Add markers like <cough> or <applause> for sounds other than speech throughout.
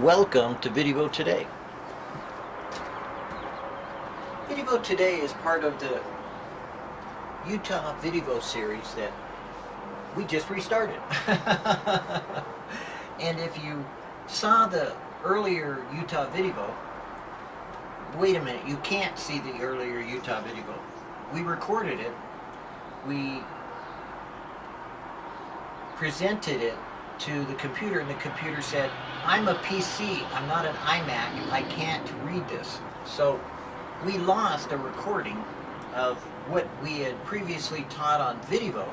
Welcome to Video Today. Video Today is part of the Utah Video series that we just restarted. <laughs> and if you saw the earlier Utah video, wait a minute, you can't see the earlier Utah video. We recorded it, we presented it to the computer and the computer said, I'm a PC, I'm not an iMac, I can't read this. So we lost a recording of what we had previously taught on video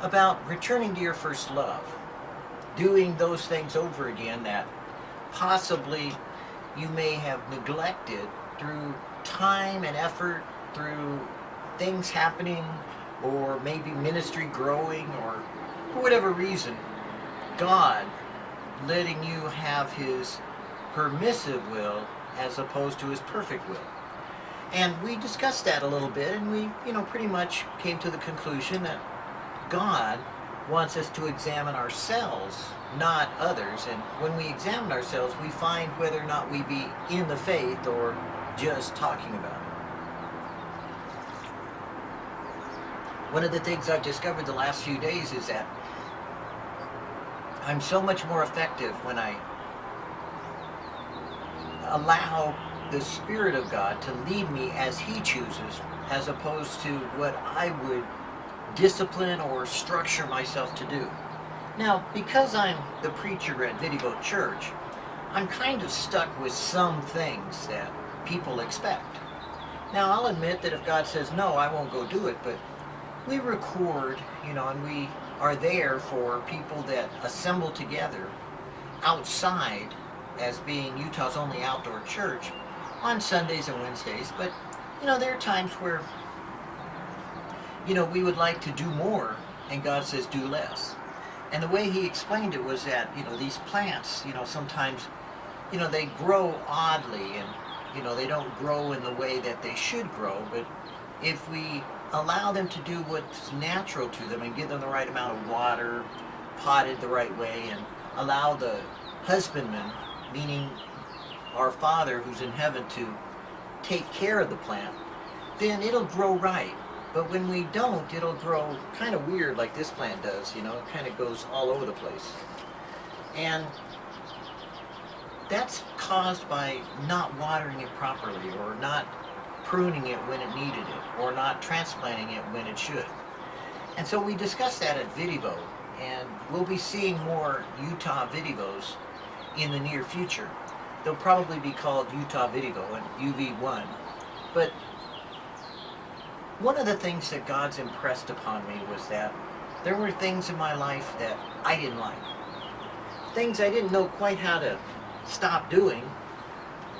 about returning to your first love. Doing those things over again that possibly you may have neglected through time and effort, through things happening, or maybe ministry growing, or for whatever reason, God letting you have his permissive will as opposed to his perfect will. And we discussed that a little bit and we, you know, pretty much came to the conclusion that God wants us to examine ourselves, not others. And when we examine ourselves, we find whether or not we be in the faith or just talking about it. One of the things I've discovered the last few days is that I'm so much more effective when I allow the Spirit of God to lead me as He chooses, as opposed to what I would discipline or structure myself to do. Now, because I'm the preacher at Video Church, I'm kind of stuck with some things that people expect. Now, I'll admit that if God says no, I won't go do it, but we record, you know, and we are there for people that assemble together outside as being Utah's only outdoor church on Sundays and Wednesdays. But, you know, there are times where, you know, we would like to do more and God says do less. And the way he explained it was that, you know, these plants, you know, sometimes, you know, they grow oddly and, you know, they don't grow in the way that they should grow. But if we allow them to do what's natural to them and give them the right amount of water, potted the right way, and allow the husbandman, meaning our Father who's in heaven, to take care of the plant, then it'll grow right. But when we don't, it'll grow kind of weird like this plant does, you know, it kind of goes all over the place. And that's caused by not watering it properly or not pruning it when it needed it or not transplanting it when it should. And so we discussed that at Vidivo and we'll be seeing more Utah Vidivos in the near future. They'll probably be called Utah Vidivo and UV1. But one of the things that God's impressed upon me was that there were things in my life that I didn't like. Things I didn't know quite how to stop doing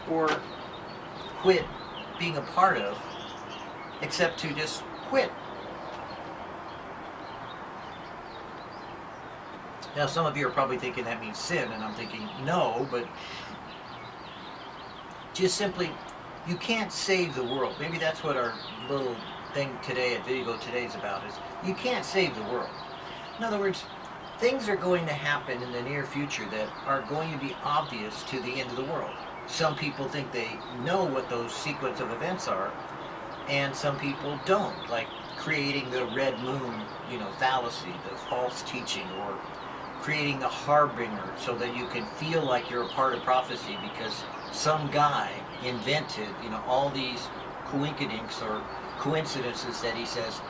or quit being a part of except to just quit. Now some of you are probably thinking that means sin and I'm thinking no, but just simply you can't save the world. Maybe that's what our little thing today at Video Today is about is you can't save the world. In other words, things are going to happen in the near future that are going to be obvious to the end of the world some people think they know what those sequence of events are, and some people don't, like creating the red moon, you know, fallacy, the false teaching, or creating the harbinger so that you can feel like you're a part of prophecy because some guy invented, you know, all these coincidences or coincidences that he says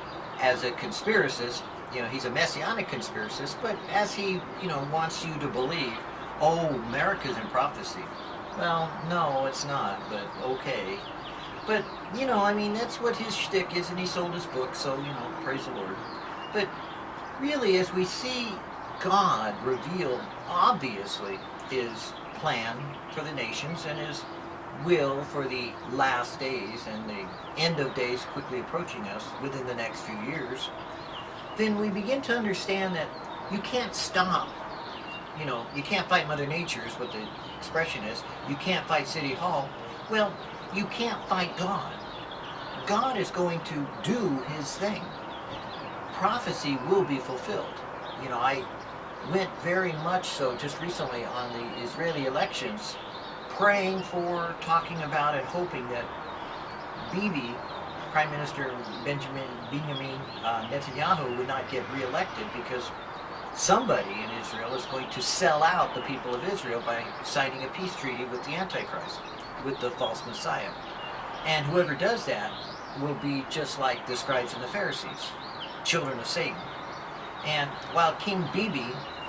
as a conspiracist, you know, he's a messianic conspiracist, but as he, you know, wants you to believe, oh, America's in prophecy. Well, no, it's not, but okay. But, you know, I mean, that's what his shtick is, and he sold his book, so, you know, praise the Lord. But really, as we see God reveal, obviously, his plan for the nations and his will for the last days and the end of days quickly approaching us within the next few years, then we begin to understand that you can't stop you know, you can't fight Mother Nature is what the expression is. You can't fight City Hall. Well, you can't fight God. God is going to do his thing. Prophecy will be fulfilled. You know, I went very much so just recently on the Israeli elections, praying for, talking about, and hoping that Bibi, Prime Minister Benjamin Benjamin uh, Netanyahu, would not get reelected because somebody in Israel is going to sell out the people of Israel by signing a peace treaty with the Antichrist, with the false Messiah. And whoever does that will be just like the scribes and the Pharisees, children of Satan. And while King Bibi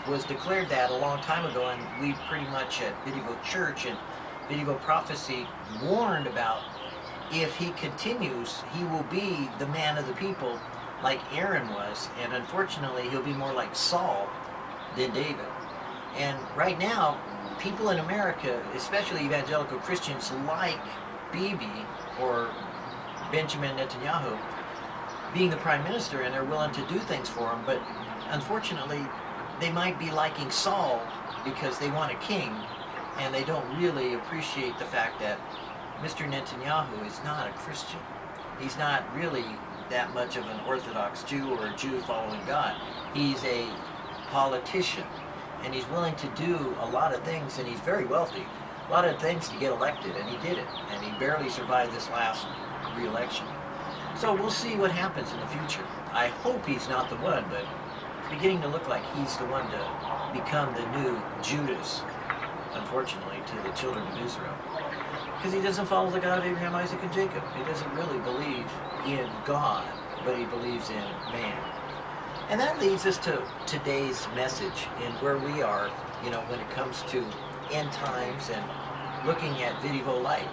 was declared that a long time ago, and we pretty much at Video Church and Video Prophecy warned about if he continues, he will be the man of the people like Aaron was, and unfortunately he'll be more like Saul than David. And right now, people in America, especially evangelical Christians, like Bibi or Benjamin Netanyahu being the prime minister, and they're willing to do things for him. But unfortunately, they might be liking Saul because they want a king, and they don't really appreciate the fact that Mr. Netanyahu is not a Christian. He's not really that much of an Orthodox Jew or a Jew following God. He's a politician, and he's willing to do a lot of things, and he's very wealthy. A lot of things to get elected, and he did it. And he barely survived this last re-election. So we'll see what happens in the future. I hope he's not the one, but it's beginning to look like he's the one to become the new Judas, unfortunately, to the children of Israel. Because he doesn't follow the God of Abraham, Isaac, and Jacob. He doesn't really believe in God, but he believes in man. And that leads us to today's message and where we are, you know, when it comes to end times and looking at video light.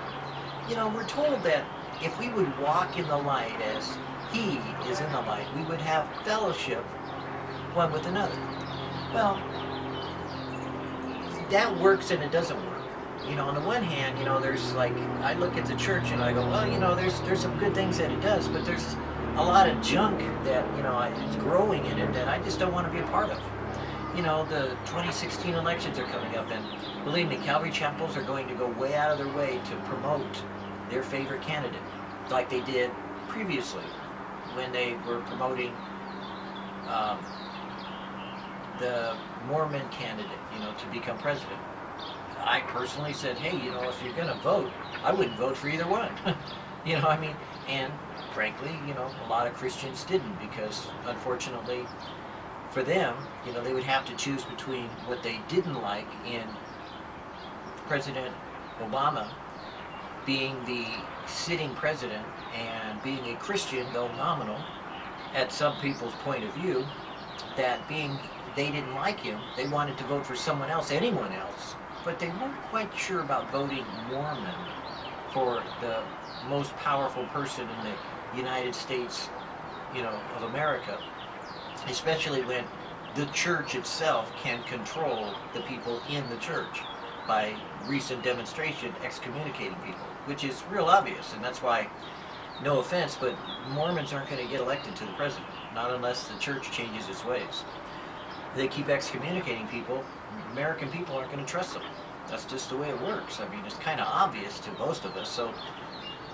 You know, we're told that if we would walk in the light as he is in the light, we would have fellowship one with another. Well, that works and it doesn't work. You know, on the one hand, you know, there's like, I look at the church and I go, well, you know, there's there's some good things that it does, but there's a lot of junk that, you know, is growing in it that I just don't want to be a part of. You know, the 2016 elections are coming up, and believe me, Calvary chapels are going to go way out of their way to promote their favorite candidate, like they did previously when they were promoting um, the Mormon candidate, you know, to become president. I personally said, hey, you know, if you're going to vote, I wouldn't vote for either one. <laughs> you know, I mean, and frankly, you know, a lot of Christians didn't because, unfortunately, for them, you know, they would have to choose between what they didn't like in President Obama being the sitting president and being a Christian, though nominal, at some people's point of view, that being they didn't like him, they wanted to vote for someone else, anyone else, but they weren't quite sure about voting Mormon for the most powerful person in the United States, you know, of America, especially when the church itself can control the people in the church by recent demonstration excommunicating people, which is real obvious, and that's why, no offense, but Mormons aren't going to get elected to the president, not unless the church changes its ways. They keep excommunicating people, American people aren't going to trust them. That's just the way it works. I mean, it's kind of obvious to most of us, so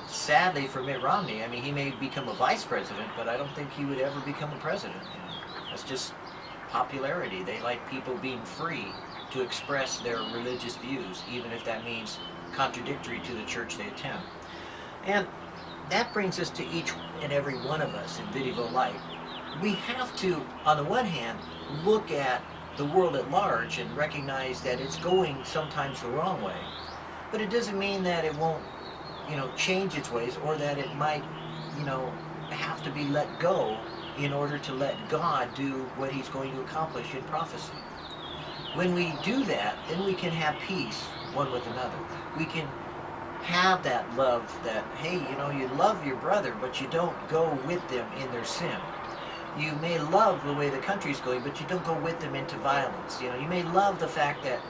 sadly for Mitt Romney, I mean, he may become a vice president, but I don't think he would ever become a president. That's just popularity. They like people being free to express their religious views, even if that means contradictory to the church they attend. And that brings us to each and every one of us in Video Light. We have to, on the one hand, look at the world at large and recognize that it's going sometimes the wrong way. But it doesn't mean that it won't, you know, change its ways or that it might, you know, have to be let go in order to let God do what he's going to accomplish in prophecy. When we do that, then we can have peace one with another. We can have that love that, hey, you know, you love your brother, but you don't go with them in their sin. You may love the way the country's going, but you don't go with them into violence. You know, you may love the fact that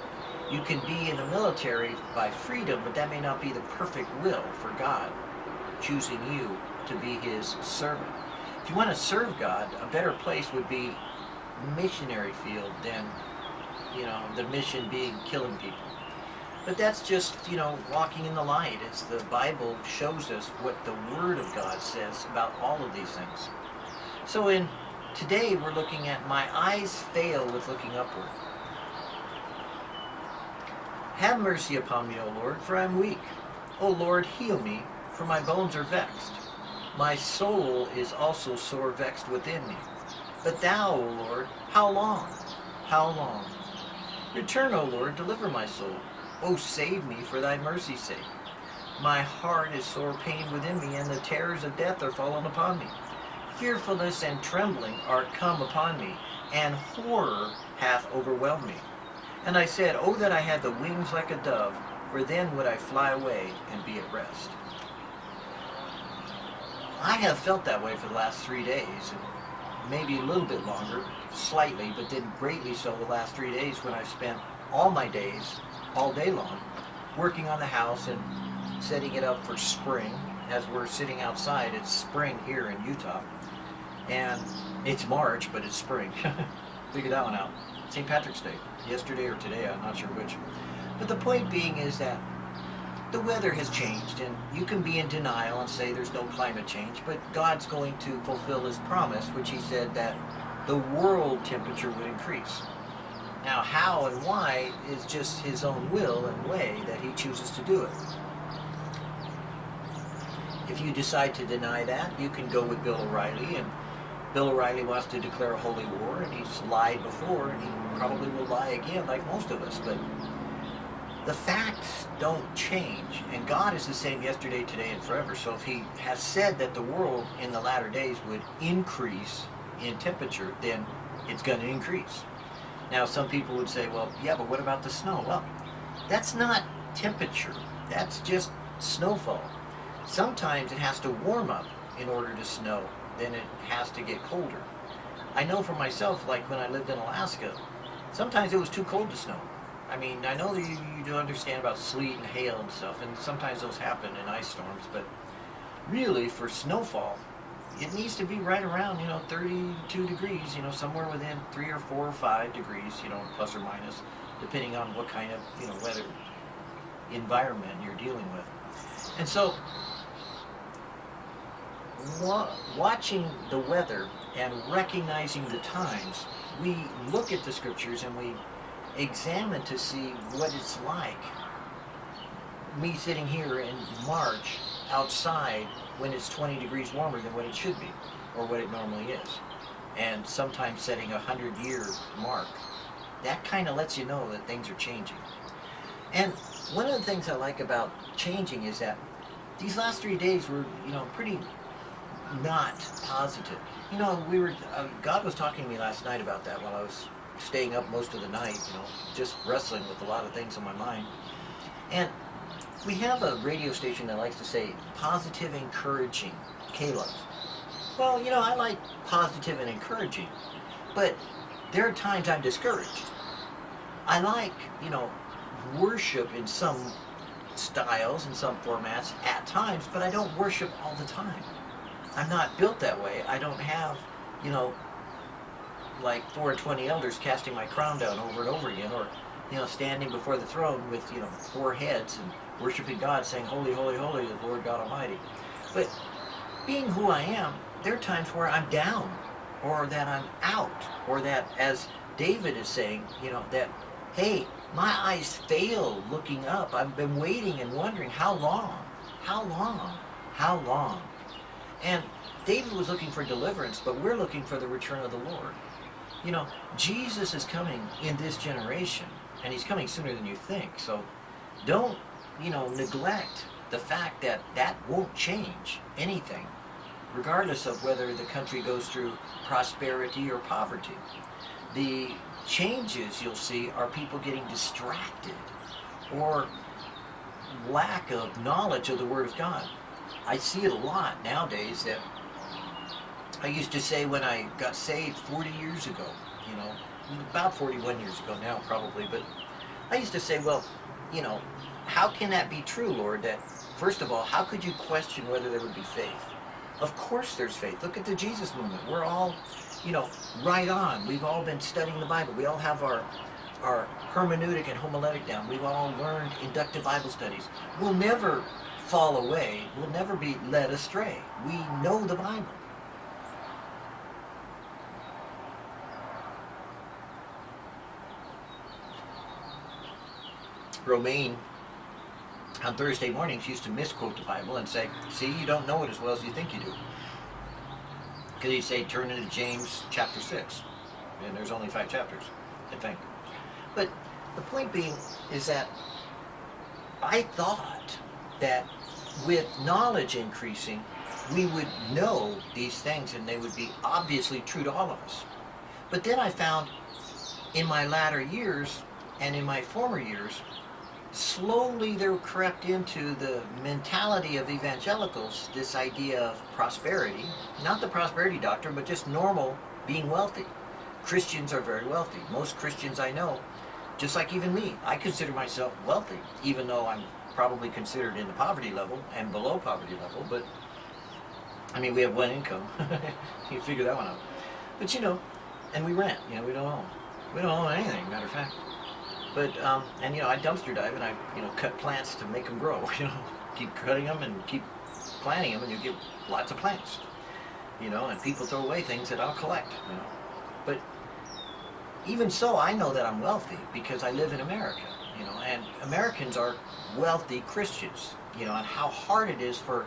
you can be in the military by freedom, but that may not be the perfect will for God, choosing you to be his servant. If you want to serve God, a better place would be missionary field than, you know, the mission being killing people. But that's just, you know, walking in the light as the Bible shows us what the Word of God says about all of these things. So in today we're looking at my eyes fail with looking upward. Have mercy upon me, O Lord, for I am weak. O Lord, heal me, for my bones are vexed. My soul is also sore vexed within me. But thou, O Lord, how long? How long? Return, O Lord, deliver my soul. O save me for thy mercy's sake. My heart is sore pained within me, and the terrors of death are fallen upon me. Fearfulness and trembling are come upon me, and horror hath overwhelmed me. And I said, Oh, that I had the wings like a dove, for then would I fly away and be at rest. I have felt that way for the last three days, maybe a little bit longer, slightly, but then greatly so the last three days when I've spent all my days, all day long, working on the house and setting it up for spring. As we're sitting outside, it's spring here in Utah. And it's March, but it's spring. <laughs> Figure that one out. St. Patrick's Day, yesterday or today, I'm not sure which. But the point being is that the weather has changed, and you can be in denial and say there's no climate change, but God's going to fulfill His promise, which He said that the world temperature would increase. Now, how and why is just His own will and way that He chooses to do it. If you decide to deny that, you can go with Bill O'Reilly and Bill O'Reilly wants to declare a holy war, and he's lied before, and he probably will lie again, like most of us. But the facts don't change, and God is the same yesterday, today, and forever. So if He has said that the world in the latter days would increase in temperature, then it's going to increase. Now, some people would say, well, yeah, but what about the snow? Well, that's not temperature. That's just snowfall. Sometimes it has to warm up in order to snow then it has to get colder. I know for myself, like when I lived in Alaska, sometimes it was too cold to snow. I mean, I know that you, you do understand about sleet and hail and stuff, and sometimes those happen in ice storms, but really for snowfall, it needs to be right around, you know, 32 degrees, you know, somewhere within three or four or five degrees, you know, plus or minus, depending on what kind of, you know, weather environment you're dealing with. And so watching the weather and recognizing the times, we look at the scriptures and we examine to see what it's like. Me sitting here in March outside when it's 20 degrees warmer than what it should be, or what it normally is, and sometimes setting a 100 year mark. That kind of lets you know that things are changing. And one of the things I like about changing is that these last three days were, you know, pretty not positive. You know, we were, uh, God was talking to me last night about that while I was staying up most of the night, you know, just wrestling with a lot of things on my mind. And we have a radio station that likes to say positive, encouraging, K-Love. Well, you know, I like positive and encouraging, but there are times I'm discouraged. I like, you know, worship in some styles, in some formats at times, but I don't worship all the time. I'm not built that way. I don't have, you know, like four or twenty elders casting my crown down over and over again, or, you know, standing before the throne with, you know, four heads and worshiping God, saying, Holy, holy, holy, the Lord God Almighty. But being who I am, there are times where I'm down, or that I'm out, or that, as David is saying, you know, that, hey, my eyes fail looking up. I've been waiting and wondering, how long? How long? How long? And David was looking for deliverance, but we're looking for the return of the Lord. You know, Jesus is coming in this generation, and he's coming sooner than you think. So don't, you know, neglect the fact that that won't change anything, regardless of whether the country goes through prosperity or poverty. The changes you'll see are people getting distracted or lack of knowledge of the Word of God. I see it a lot nowadays that I used to say when I got saved 40 years ago, you know, about 41 years ago now probably, but I used to say, well, you know, how can that be true, Lord, that first of all, how could you question whether there would be faith? Of course there's faith. Look at the Jesus movement. We're all, you know, right on. We've all been studying the Bible. We all have our our hermeneutic and homiletic down. We've all learned inductive Bible studies. We'll never fall away will never be led astray. We know the Bible. Romaine on Thursday mornings used to misquote the Bible and say, see, you don't know it as well as you think you do. Because he'd say, turn into James chapter 6. And there's only five chapters, I think. But the point being is that I thought that with knowledge increasing, we would know these things and they would be obviously true to all of us. But then I found in my latter years and in my former years, slowly there crept into the mentality of evangelicals this idea of prosperity, not the prosperity doctrine, but just normal being wealthy. Christians are very wealthy. Most Christians I know, just like even me, I consider myself wealthy, even though I'm probably considered in the poverty level and below poverty level, but I mean, we have one income. <laughs> you figure that one out. But you know, and we rent, you know, we don't own. We don't own anything, matter of fact. But, um, and you know, I dumpster dive and I, you know, cut plants to make them grow, <laughs> you know. Keep cutting them and keep planting them and you get lots of plants. You know, and people throw away things that I'll collect, you know. But even so, I know that I'm wealthy because I live in America, you know, and Americans are wealthy Christians, you know, and how hard it is for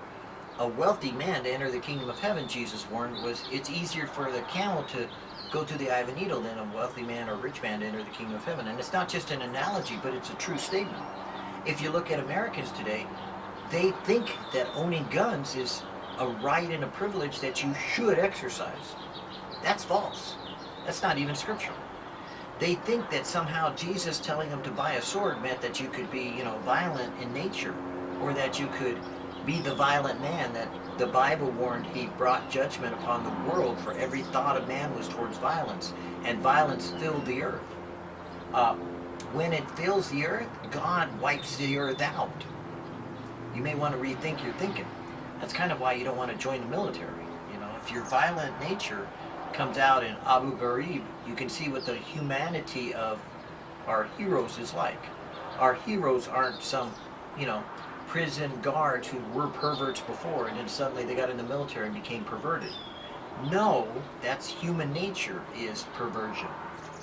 a wealthy man to enter the kingdom of heaven, Jesus warned, was it's easier for the camel to go through the eye of a needle than a wealthy man or rich man to enter the kingdom of heaven. And it's not just an analogy, but it's a true statement. If you look at Americans today, they think that owning guns is a right and a privilege that you should exercise. That's false. That's not even scriptural. They think that somehow Jesus telling them to buy a sword meant that you could be, you know, violent in nature or that you could be the violent man that the Bible warned he brought judgment upon the world for every thought of man was towards violence and violence filled the earth. Uh, when it fills the earth, God wipes the earth out. You may want to rethink your thinking. That's kind of why you don't want to join the military. You know, if your violent nature comes out in Abu Ghraib, you can see what the humanity of our heroes is like. Our heroes aren't some, you know, prison guards who were perverts before and then suddenly they got in the military and became perverted. No, that's human nature is perversion.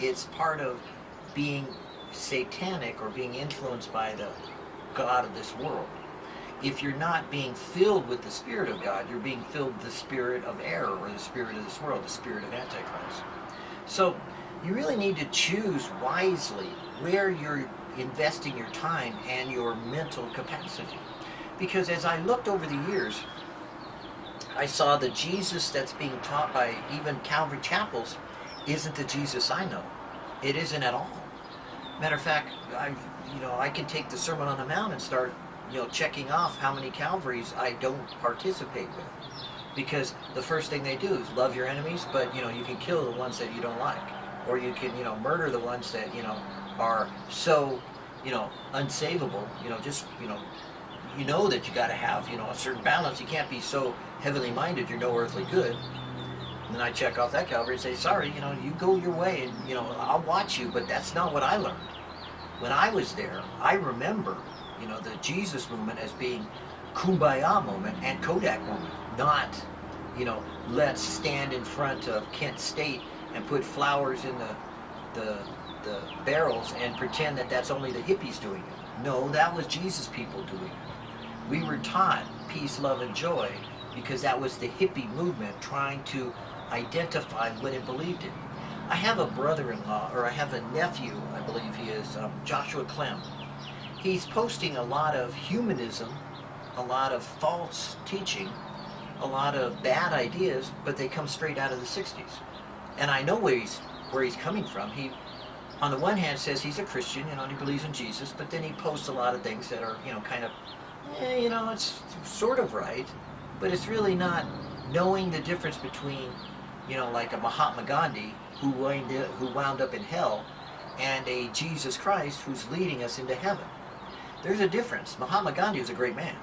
It's part of being satanic or being influenced by the God of this world. If you're not being filled with the Spirit of God, you're being filled with the spirit of error or the spirit of this world, the spirit of Antichrist. So you really need to choose wisely where you're investing your time and your mental capacity. Because as I looked over the years, I saw the Jesus that's being taught by even Calvary chapels isn't the Jesus I know. It isn't at all. Matter of fact, I, you know, I can take the Sermon on the Mount and start, you know, checking off how many Calvaries I don't participate with. Because the first thing they do is love your enemies, but, you know, you can kill the ones that you don't like. Or you can, you know, murder the ones that, you know, are so, you know, unsavable, you know, just, you know, you know that you got to have, you know, a certain balance. You can't be so heavenly minded you're no earthly good. And then I check off that Calvary and say, sorry, you know, you go your way and, you know, I'll watch you, but that's not what I learned. When I was there, I remember, you know, the Jesus movement as being kumbaya moment and Kodak moment, not, you know, let's stand in front of Kent State and put flowers in the, the the barrels and pretend that that's only the hippies doing it. No, that was Jesus people doing it. We were taught peace, love, and joy because that was the hippie movement trying to identify what it believed in. I have a brother-in-law, or I have a nephew, I believe he is, um, Joshua Clem. He's posting a lot of humanism, a lot of false teaching, a lot of bad ideas, but they come straight out of the 60s. And I know where he's, where he's coming from. He on the one hand says he's a Christian, you know, and he believes in Jesus, but then he posts a lot of things that are, you know, kind of, eh, you know, it's sort of right, but it's really not knowing the difference between, you know, like a Mahatma Gandhi who wound, who wound up in hell and a Jesus Christ who's leading us into heaven. There's a difference. Mahatma Gandhi was a great man,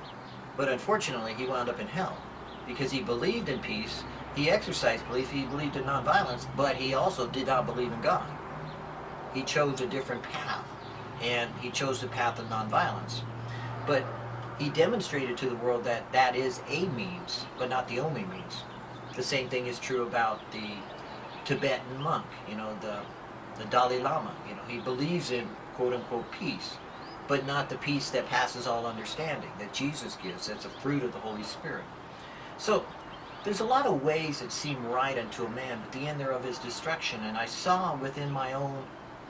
but unfortunately he wound up in hell because he believed in peace, he exercised belief, he believed in nonviolence, but he also did not believe in God. He chose a different path, and he chose the path of nonviolence. But he demonstrated to the world that that is a means, but not the only means. The same thing is true about the Tibetan monk, you know, the, the Dalai Lama. You know, he believes in quote-unquote peace, but not the peace that passes all understanding that Jesus gives. That's a fruit of the Holy Spirit. So there's a lot of ways that seem right unto a man, but the end thereof is destruction. And I saw within my own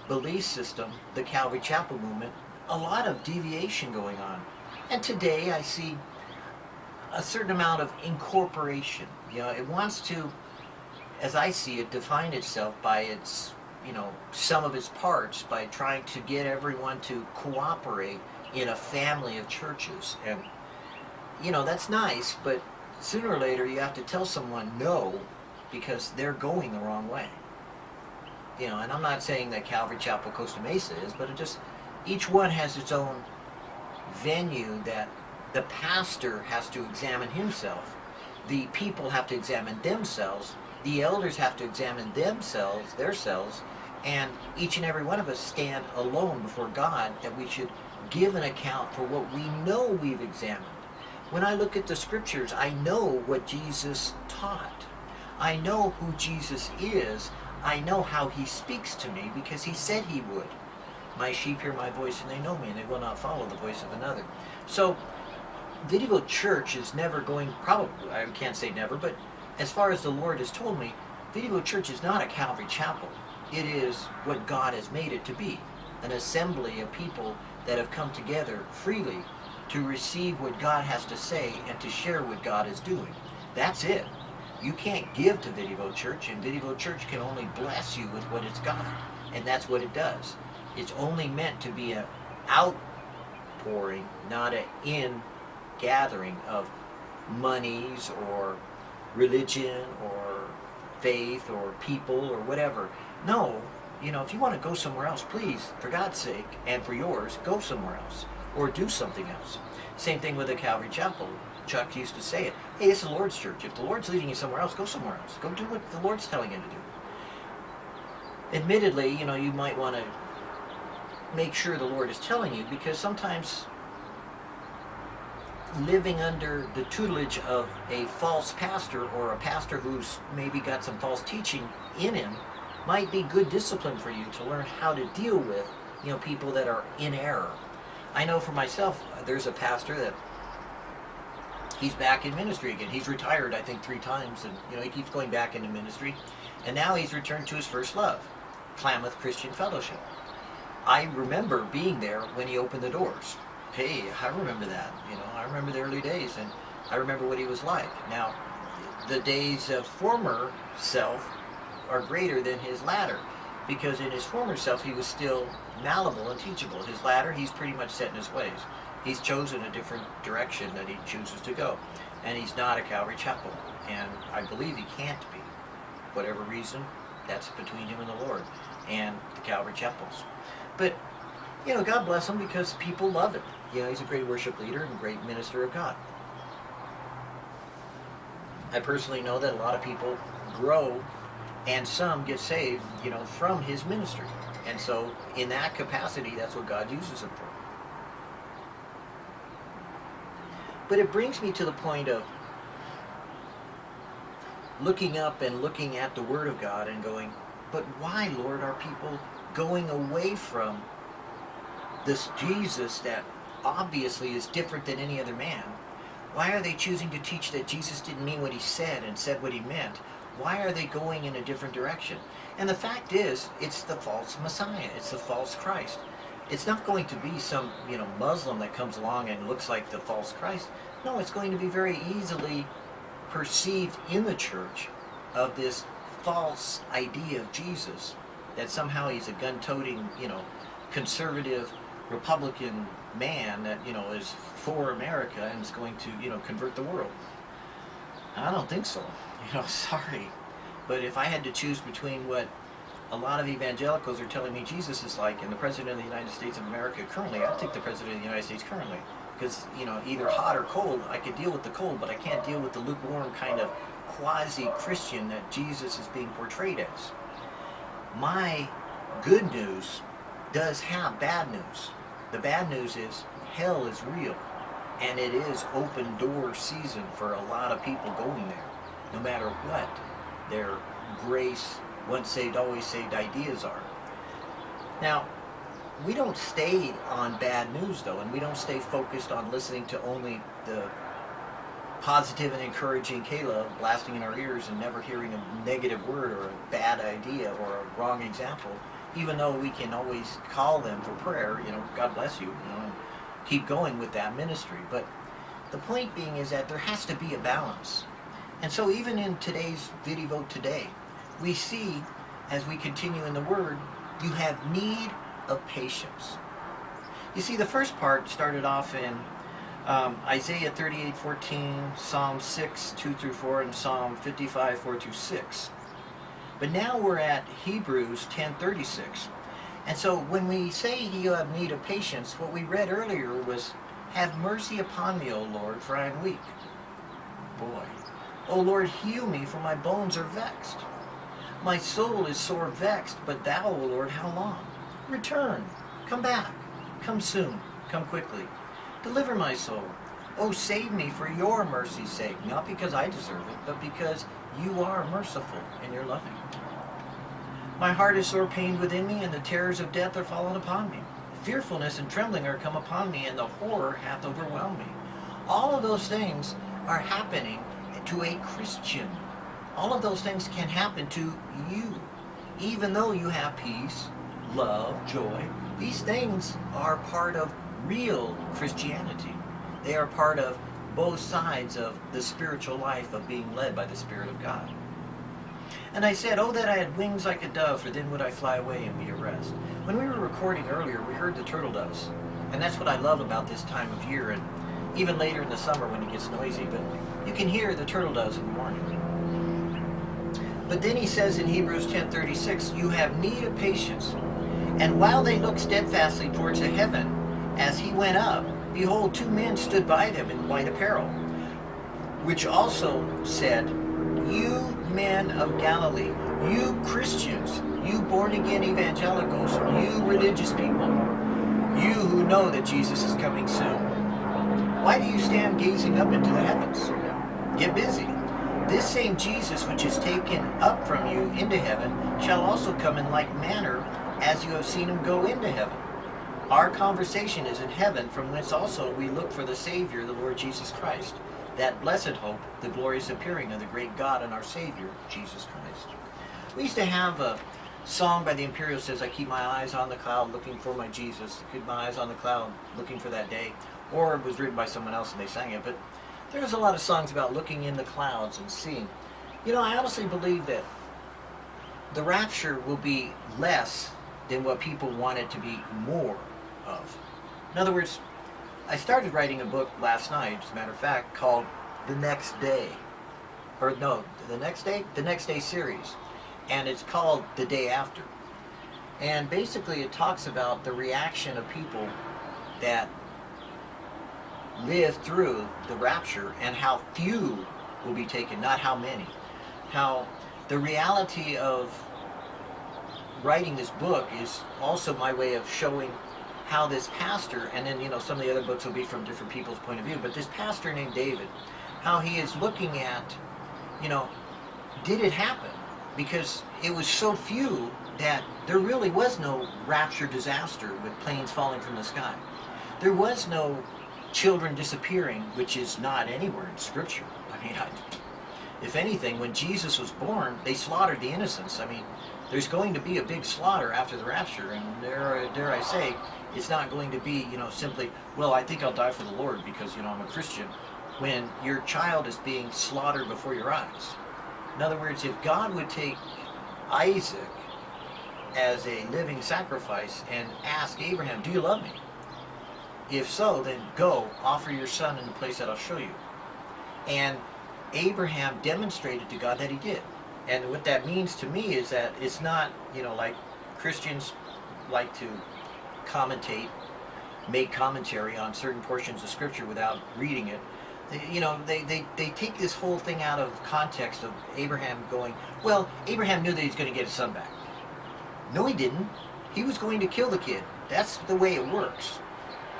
belief system, the Calvary Chapel movement, a lot of deviation going on. And today I see a certain amount of incorporation. You know, it wants to, as I see it, define itself by its, you know, some of its parts by trying to get everyone to cooperate in a family of churches. And, you know, that's nice, but sooner or later you have to tell someone no because they're going the wrong way. You know, and I'm not saying that Calvary Chapel Costa Mesa is, but it just, each one has its own venue that the pastor has to examine himself. The people have to examine themselves. The elders have to examine themselves, their selves, and each and every one of us stand alone before God that we should give an account for what we know we've examined. When I look at the scriptures, I know what Jesus taught. I know who Jesus is. I know how he speaks to me because he said he would. My sheep hear my voice and they know me and they will not follow the voice of another. So Vidigal Church is never going, probably, I can't say never, but as far as the Lord has told me, Vidigal Church is not a Calvary Chapel. It is what God has made it to be, an assembly of people that have come together freely to receive what God has to say and to share what God is doing. That's it. You can't give to Video Church, and Video Church can only bless you with what it's got. And that's what it does. It's only meant to be an outpouring, not an in gathering of monies or religion or faith or people or whatever. No, you know, if you want to go somewhere else, please, for God's sake and for yours, go somewhere else or do something else. Same thing with the Calvary Chapel. Chuck used to say it. Hey, it's the Lord's church. If the Lord's leading you somewhere else, go somewhere else. Go do what the Lord's telling you to do. Admittedly, you know, you might want to make sure the Lord is telling you because sometimes living under the tutelage of a false pastor or a pastor who's maybe got some false teaching in him might be good discipline for you to learn how to deal with you know people that are in error. I know for myself there's a pastor that he's back in ministry again. He's retired i think three times and you know he keeps going back into ministry. And now he's returned to his first love klamath christian fellowship. I remember being there when he opened the doors hey, I remember that. You know, I remember the early days, and I remember what he was like. Now, the days of former self are greater than his latter, because in his former self he was still malleable and teachable. His latter, he's pretty much set in his ways. He's chosen a different direction that he chooses to go, and he's not a Calvary Chapel, and I believe he can't be. Whatever reason, that's between him and the Lord and the Calvary Chapels. But you know, God bless him because people love him. You know, he's a great worship leader and great minister of God. I personally know that a lot of people grow and some get saved, you know, from his ministry. And so in that capacity, that's what God uses him for. But it brings me to the point of looking up and looking at the Word of God and going, but why, Lord, are people going away from this Jesus that obviously is different than any other man. Why are they choosing to teach that Jesus didn't mean what he said and said what he meant? Why are they going in a different direction? And the fact is, it's the false Messiah. It's the false Christ. It's not going to be some, you know, Muslim that comes along and looks like the false Christ. No, it's going to be very easily perceived in the church of this false idea of Jesus that somehow he's a gun-toting, you know, conservative Republican man that, you know, is for America and is going to, you know, convert the world. I don't think so. <laughs> You know, sorry. But if I had to choose between what a lot of evangelicals are telling me Jesus is like and the President of the United States of America currently, I'd take the President of the United States currently. Because, you know, either hot or cold, I could deal with the cold, but I can't deal with the lukewarm kind of quasi-Christian that Jesus is being portrayed as. My good news does have bad news. The bad news is hell is real and it is open door season for a lot of people going there. No matter what their grace once saved always saved ideas are. Now we don't stay on bad news though, and we don't stay focused on listening to only the positive and encouraging K-Love blasting in our ears and never hearing a negative word or a bad idea or a wrong example, even though we can always call them for prayer, you know, God bless you, you know, and keep going with that ministry. But the point being is that there has to be a balance. And so even in today's video today, we see as we continue in the Word, you have need of patience. You see, the first part started off in um, Isaiah 38, 14, Psalm 6, 2 through 4, and Psalm 55, 4 through 6. But now we're at Hebrews 10.36. And so when we say you have need of patience, what we read earlier was, Have mercy upon me, O Lord, for I am weak. Boy. O Lord, heal me, for my bones are vexed. My soul is sore vexed, but thou, O Lord, how long? Return, come back, come soon, come quickly. Deliver my soul. Oh, save me for your mercy's sake, not because I deserve it, but because you are merciful and you're loving. My heart is sore pained within me, and the terrors of death are fallen upon me. Fearfulness and trembling are come upon me, and the horror hath overwhelmed me. All of those things are happening to a Christian. All of those things can happen to you, even though you have peace, love, joy. These things are part of real Christianity. They are part of both sides of the spiritual life of being led by the Spirit of God. And I said, Oh, that I had wings like a dove, for then would I fly away and be at rest. When we were recording earlier, we heard the turtle doves. And that's what I love about this time of year, and even later in the summer when it gets noisy. But you can hear the turtle doves in the morning. But then he says in Hebrews 10.36, You have need of patience. And while they looked steadfastly towards the heaven, as he went up, behold, two men stood by them in white apparel, which also said, You men of Galilee, you Christians, you born-again evangelicals, you religious people, you who know that Jesus is coming soon, why do you stand gazing up into the heavens? Get busy. This same Jesus which is taken up from you into heaven shall also come in like manner as you have seen him go into heaven. Our conversation is in heaven, from whence also we look for the Savior, the Lord Jesus Christ, that blessed hope, the glorious appearing of the great God and our Savior, Jesus Christ. We used to have a song by the Imperial says, I keep my eyes on the cloud looking for my Jesus. I keep my eyes on the cloud looking for that day. Or it was written by someone else and they sang it. But there's a lot of songs about looking in the clouds and seeing. You know, I honestly believe that the rapture will be less than what people want it to be more of. In other words, I started writing a book last night, as a matter of fact, called The Next Day. Or no, The Next Day? The Next Day series. And it's called The Day After. And basically it talks about the reaction of people that live through the rapture and how few will be taken, not how many. How the reality of writing this book is also my way of showing how this pastor, and then, you know, some of the other books will be from different people's point of view, but this pastor named David, how he is looking at, you know, did it happen? Because it was so few that there really was no rapture disaster with planes falling from the sky. There was no children disappearing, which is not anywhere in Scripture. <laughs> I mean, I, if anything, when Jesus was born, they slaughtered the innocents. I mean, there's going to be a big slaughter after the rapture, and dare, dare I say, it's not going to be, you know, simply, well, I think I'll die for the Lord because, you know, I'm a Christian, when your child is being slaughtered before your eyes. In other words, if God would take Isaac as a living sacrifice and ask Abraham, do you love me? If so, then go, offer your son in the place that I'll show you. And Abraham demonstrated to God that he did. And what that means to me is that it's not, you know, like Christians like to commentate, make commentary on certain portions of Scripture without reading it. You know, they, they, they take this whole thing out of context of Abraham going, well, Abraham knew that he's going to get his son back. No, he didn't. He was going to kill the kid. That's the way it works.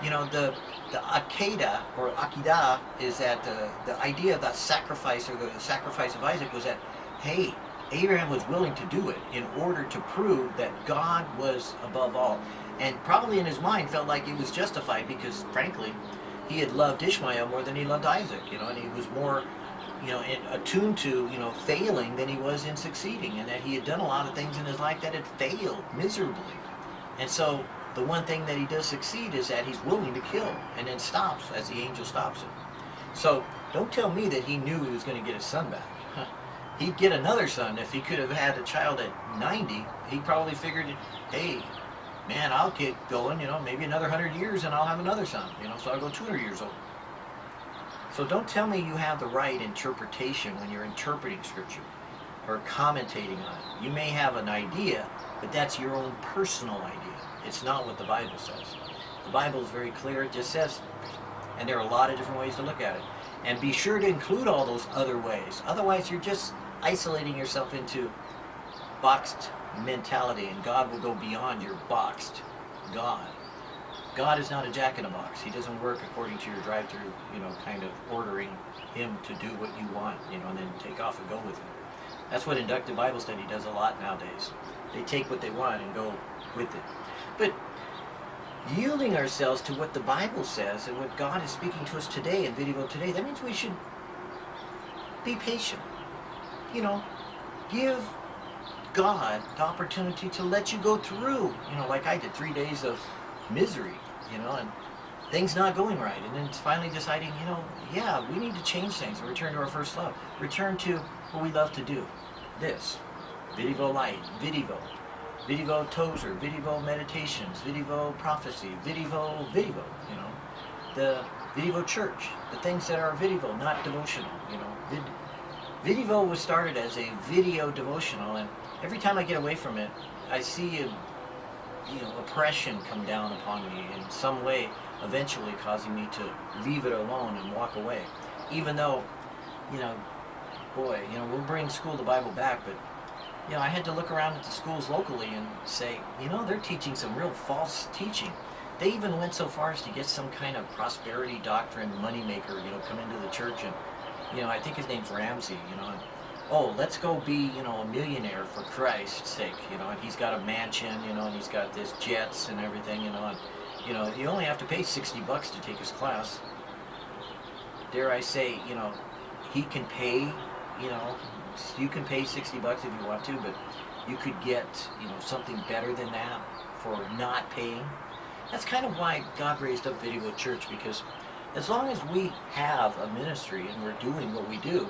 You know, the the Akedah or Akidah is that the, the idea of that sacrifice or the sacrifice of Isaac was that, hey, Abraham was willing to do it in order to prove that God was above all. And probably in his mind felt like it was justified because, frankly, he had loved Ishmael more than he loved Isaac, you know, and he was more, you know, attuned to, you know, failing than he was in succeeding, and that he had done a lot of things in his life that had failed miserably. And so the one thing that he does succeed is that he's willing to kill and then stops as the angel stops him. So don't tell me that he knew he was going to get his son back. He'd get another son if he could have had a child at 90. He probably figured, hey, man, I'll get going, you know, maybe another 100 years and I'll have another son, you know, so I'll go 200 years old. So don't tell me you have the right interpretation when you're interpreting Scripture or commentating on it. You may have an idea, but that's your own personal idea. It's not what the Bible says. The Bible is very clear. It just says, and there are a lot of different ways to look at it. And be sure to include all those other ways. Otherwise, you're just isolating yourself into boxed mentality, and God will go beyond your boxed God. God is not a jack in a box. He doesn't work according to your drive-through, you know, kind of ordering him to do what you want, you know, and then take off and go with it. That's what inductive Bible study does a lot nowadays. They take what they want and go with it. But yielding ourselves to what the Bible says and what God is speaking to us today in video today, that means we should be patient. You know, give God the opportunity to let you go through, you know, like I did, three days of misery, you know, and things not going right. And then finally deciding, you know, yeah, we need to change things and return to our first love. Return to what we love to do. This. Vidivo Light. Vidivo. Vidivo Tozer. Vidivo Meditations. Vidivo Prophecy. Vidivo, Vidivo, you know. The Vidivo Church. The things that are Vidivo, not devotional, you know. Vid Vidivo was started as a video devotional, and every time I get away from it, I see a, you know, oppression come down upon me in some way, eventually causing me to leave it alone and walk away. Even though, you know, boy, you know, we'll bring school the Bible back, but, you know, I had to look around at the schools locally and say, you know, they're teaching some real false teaching. They even went so far as to get some kind of prosperity doctrine moneymaker, you know, come into the church and you know, I think his name's Ramsey, you know, oh, let's go be, you know, a millionaire for Christ's sake, you know, and he's got a mansion, you know, and he's got this jets and everything, you know, and, you know, you only have to pay 60 bucks to take his class. Dare I say, you know, he can pay, you know, you can pay 60 bucks if you want to, but you could get, you know, something better than that for not paying. That's kind of why God raised up Video Church, because as long as we have a ministry and we're doing what we do,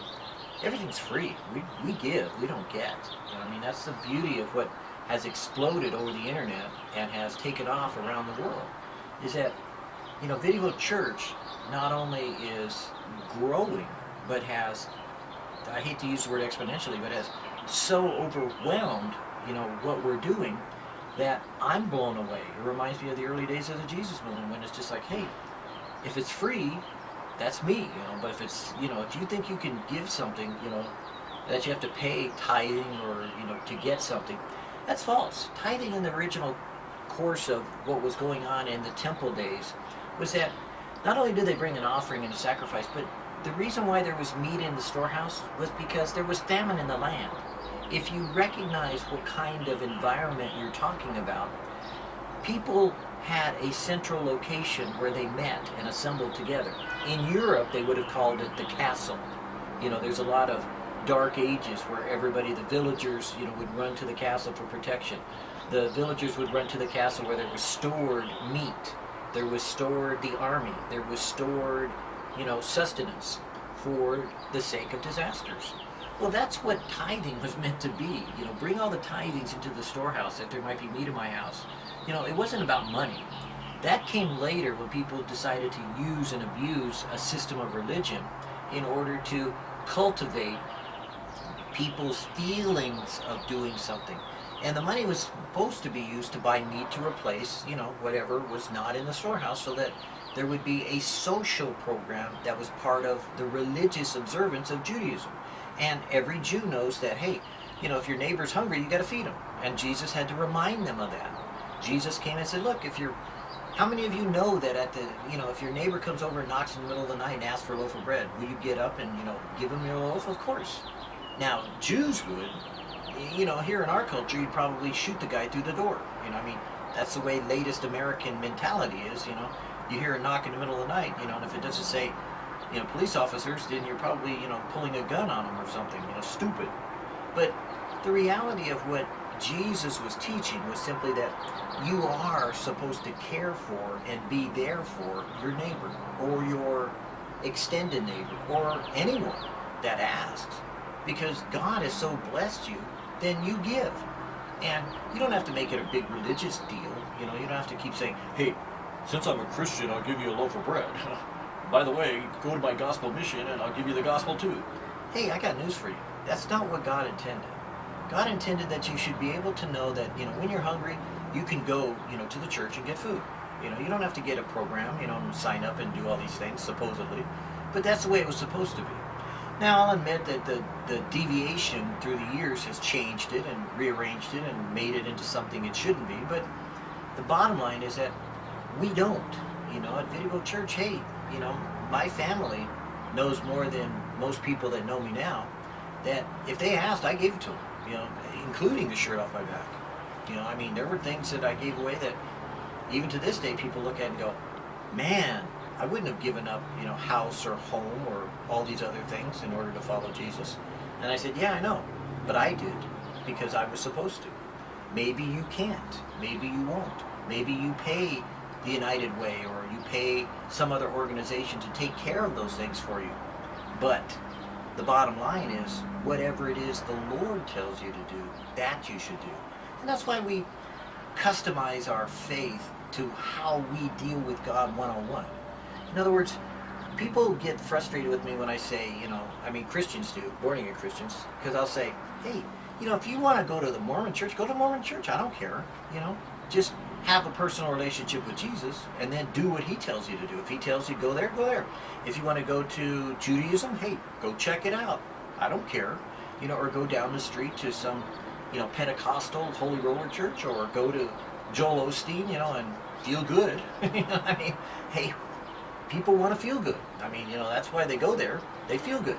everything's free. We, we give, we don't get. You know, I mean, that's the beauty of what has exploded over the internet and has taken off around the world, is that, you know, Video Church not only is growing, but has, I hate to use the word exponentially, but has so overwhelmed, you know, what we're doing that I'm blown away. It reminds me of the early days of the Jesus movement when it's just like, hey, if it's free, that's me, you know. But if it's, you know, if you think you can give something, you know, that you have to pay tithing or, you know, to get something, that's false. Tithing in the original course of what was going on in the temple days was that not only did they bring an offering and a sacrifice, but the reason why there was meat in the storehouse was because there was famine in the land. If you recognize what kind of environment you're talking about, people had a central location where they met and assembled together. In Europe, they would have called it the castle. You know, there's a lot of dark ages where everybody, the villagers, you know, would run to the castle for protection. The villagers would run to the castle where there was stored meat. There was stored the army. There was stored, you know, sustenance for the sake of disasters. Well, that's what tithing was <laughs> meant to be. You know, bring all the tithings into the storehouse that there might be meat in my house. You know, it wasn't about money. That came later when people decided to use and abuse a system of religion in order to cultivate people's feelings of doing something. And the money was supposed to be used to buy meat to replace, you know, whatever was not in the storehouse so that there would be a social program that was part of the religious observance of Judaism. And every Jew knows that, hey, you know, if your neighbor's hungry, you got to feed him. And Jesus had to remind them of that. Jesus came and said, look, if you're, how many of you know that at the, you know, if your neighbor comes over and knocks in the middle of the night and asks for a loaf of bread, will you get up and, you know, give him your loaf? Of course. Now, Jews would, you know, here in our culture, you'd probably shoot the guy through the door. You know, I mean, That's the way latest American mentality is, you know. You hear a knock in the middle of the night, you know, and if it doesn't say, you know, police officers, then you're probably, you know, pulling a gun on them or something, you know, stupid. But the reality of what Jesus was teaching was simply that you are supposed to care for and be there for your neighbor or your extended neighbor or anyone that asks. Because God has so blessed you, then you give. And you don't have to make it a big religious deal. You know, you don't have to keep saying, hey, since I'm a Christian, I'll give you a loaf of bread. <laughs> By the way, go to my gospel mission and I'll give you the gospel too. Hey, I got news for you. That's not what God intended. God intended that you should be able to know that, you know, when you're hungry, you can go, you know, to the church and get food. You know, you don't have to get a program, you know, and sign up and do all these things, supposedly. But that's the way it was supposed to be. Now, I'll admit that the, the deviation through the years has changed it and rearranged it and made it into something it shouldn't be. But the bottom line is that we don't. You know, at Video Church, hey, you know, my family knows more than most people that know me now. That if they asked, I gave it to them you know, including the shirt off my back. You know, I mean, there were things that I gave away that even to this day people look at and go, man, I wouldn't have given up, you know, house or home or all these other things in order to follow Jesus. And I said, yeah, I know, but I did because I was supposed to. Maybe you can't. Maybe you won't. Maybe you pay the United Way or you pay some other organization to take care of those things for you. But the bottom line is, whatever it is the Lord tells you to do, that you should do. And that's why we customize our faith to how we deal with God one-on-one. In other words, people get frustrated with me when I say, you know, I mean Christians do, born again Christians, because I'll say, hey, you know, if you want to go to the Mormon church, go to Mormon church. I don't care. You know, just have a personal relationship with Jesus and then do what he tells you to do. If he tells you go there, go there. If you want to go to Judaism, hey, go check it out. I don't care. You know, or go down the street to some, you know, Pentecostal Holy Roller Church or go to Joel Osteen, you know, and feel good. <laughs> you know, I mean, hey, people want to feel good. I mean, you know, that's why they go there. They feel good.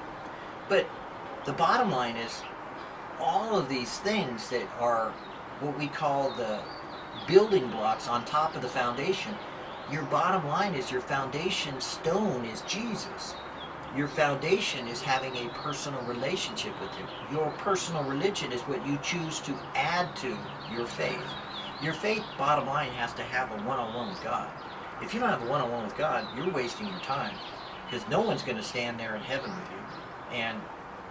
But the bottom line is all of these things that are what we call the building blocks on top of the foundation. Your bottom line is your foundation stone is Jesus. Your foundation is having a personal relationship with Him. Your personal religion is what you choose to add to your faith. Your faith, bottom line, has to have a one-on-one with God. If you don't have a one-on-one with God, you're wasting your time because no one's going to stand there in heaven with you. And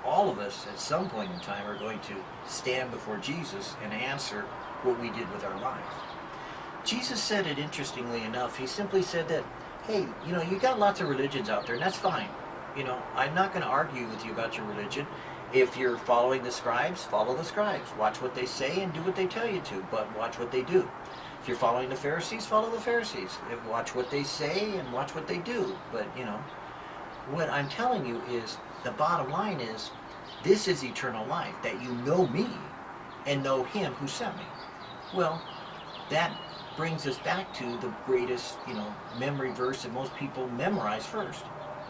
all of us, at some point in time, are going to stand before Jesus and answer what we did with our life. Jesus said it interestingly enough. He simply said that, hey, you know, you got lots of religions out there, and that's fine. You know, I'm not going to argue with you about your religion. If you're following the scribes, follow the scribes. Watch what they say and do what they tell you to, but watch what they do. If you're following the Pharisees, follow the Pharisees. Watch what they say and watch what they do. But, you know, what I'm telling you is the bottom line is this is eternal life, that you know me and know him who sent me. Well, that brings us back to the greatest, you know, memory verse that most people memorize first.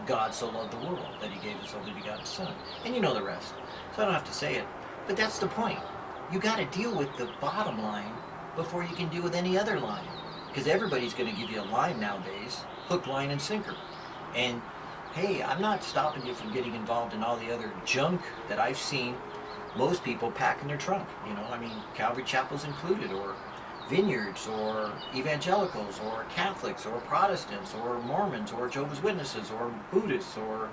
God so loved the world that he gave his only begotten son. And you know the rest. So I don't have to say it. But that's the point. You got to deal with the bottom line before you can deal with any other line. Because everybody's going to give you a line nowadays, hook, line, and sinker. And hey, I'm not stopping you from getting involved in all the other junk that I've seen most people pack in their trunk. You know, I mean, Calvary Chapels included, or vineyards, or evangelicals, or Catholics, or Protestants, or Mormons, or Jehovah's Witnesses, or Buddhists, or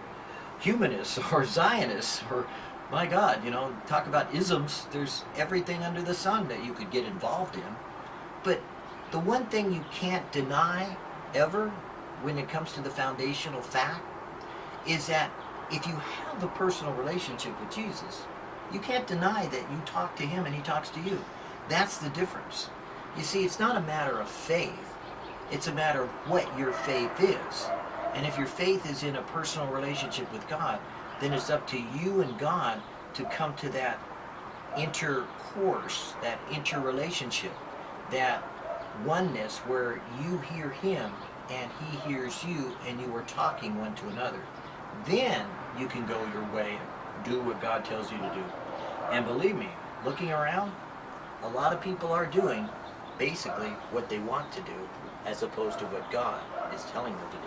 humanists, <laughs> or Zionists, or my God, you know, talk about isms. There's everything under the sun that you could get involved in. But the one thing you can't deny ever when it comes to the foundational fact is that if you have a personal relationship with Jesus, you can't deny that you talk to him and he talks to you. That's the difference. You see, it's not a matter of faith. It's a matter of what your faith is. And if your faith is in a personal relationship with God, then it's up to you and God to come to that intercourse, that interrelationship, that oneness where you hear him and he hears you and you are talking one to another. Then you can go your way and do what God tells you to do. And believe me, looking around, a lot of people are doing basically what they want to do as opposed to what God is telling them to do.